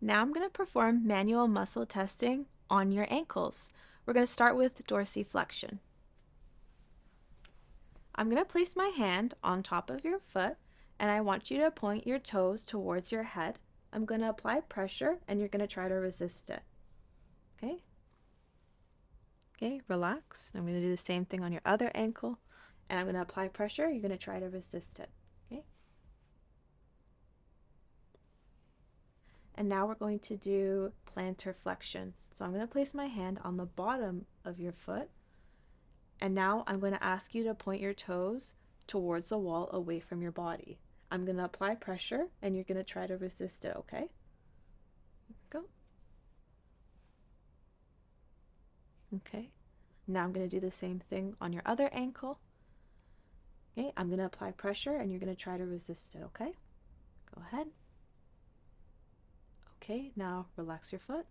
Now I'm going to perform manual muscle testing on your ankles. We're going to start with dorsiflexion. I'm going to place my hand on top of your foot and I want you to point your toes towards your head. I'm going to apply pressure and you're going to try to resist it. Okay? Okay, relax. I'm going to do the same thing on your other ankle and I'm going to apply pressure. You're going to try to resist it. Okay? And now we're going to do plantar flexion. So I'm going to place my hand on the bottom of your foot. And now I'm going to ask you to point your toes towards the wall away from your body. I'm going to apply pressure and you're going to try to resist it, okay? Go. Okay. Now I'm going to do the same thing on your other ankle. Okay, I'm going to apply pressure and you're going to try to resist it, okay? Go ahead. Okay, now relax your foot.